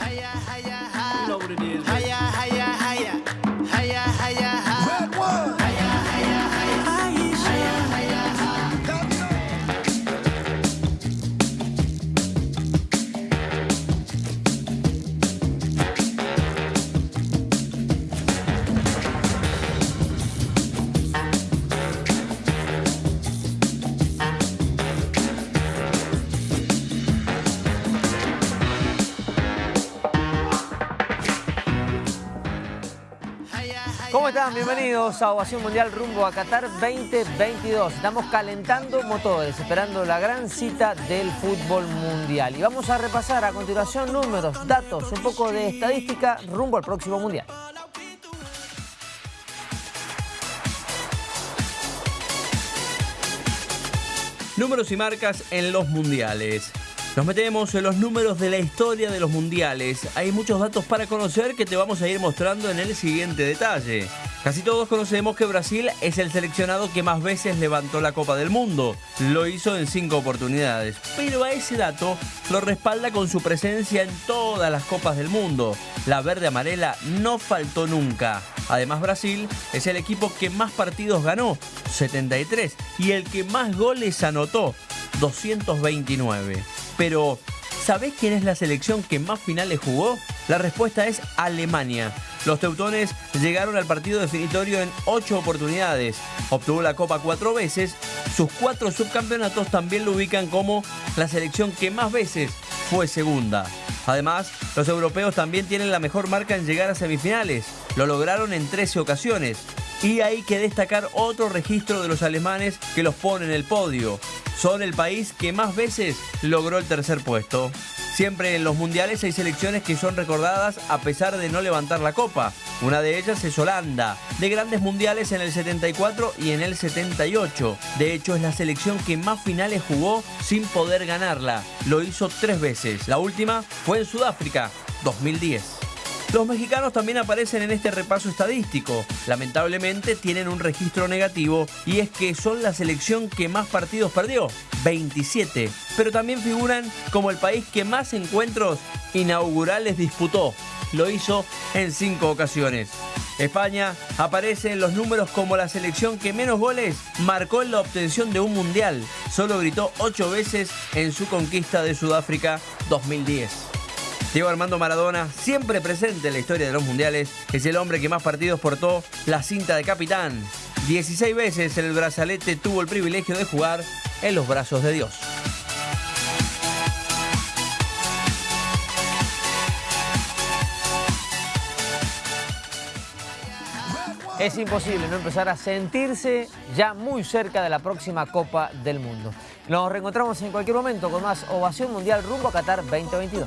Hiya, hiya. ¿Cómo están? Bienvenidos a Ovación Mundial rumbo a Qatar 2022. Estamos calentando motores, esperando la gran cita del fútbol mundial. Y vamos a repasar a continuación números, datos, un poco de estadística rumbo al próximo mundial. Números y marcas en los mundiales. Nos metemos en los números de la historia de los mundiales. Hay muchos datos para conocer que te vamos a ir mostrando en el siguiente detalle. Casi todos conocemos que Brasil es el seleccionado que más veces levantó la Copa del Mundo. Lo hizo en cinco oportunidades. Pero a ese dato lo respalda con su presencia en todas las Copas del Mundo. La verde amarela no faltó nunca. Además Brasil es el equipo que más partidos ganó, 73, y el que más goles anotó, 229. Pero, ¿sabés quién es la selección que más finales jugó? La respuesta es Alemania. Los teutones llegaron al partido definitorio en ocho oportunidades. Obtuvo la Copa cuatro veces. Sus cuatro subcampeonatos también lo ubican como la selección que más veces fue segunda. Además, los europeos también tienen la mejor marca en llegar a semifinales. Lo lograron en 13 ocasiones. Y hay que destacar otro registro de los alemanes que los pone en el podio. Son el país que más veces logró el tercer puesto. Siempre en los mundiales hay selecciones que son recordadas a pesar de no levantar la copa. Una de ellas es Holanda, de grandes mundiales en el 74 y en el 78. De hecho, es la selección que más finales jugó sin poder ganarla. Lo hizo tres veces. La última fue en Sudáfrica, 2010. Los mexicanos también aparecen en este repaso estadístico. Lamentablemente tienen un registro negativo y es que son la selección que más partidos perdió, 27. Pero también figuran como el país que más encuentros inaugurales disputó. Lo hizo en cinco ocasiones. España aparece en los números como la selección que menos goles marcó en la obtención de un mundial. Solo gritó ocho veces en su conquista de Sudáfrica 2010. Diego Armando Maradona, siempre presente en la historia de los mundiales, es el hombre que más partidos portó la cinta de capitán. 16 veces el brazalete tuvo el privilegio de jugar en los brazos de Dios. Es imposible no empezar a sentirse ya muy cerca de la próxima Copa del Mundo. Nos reencontramos en cualquier momento con más Ovación Mundial rumbo a Qatar 2022.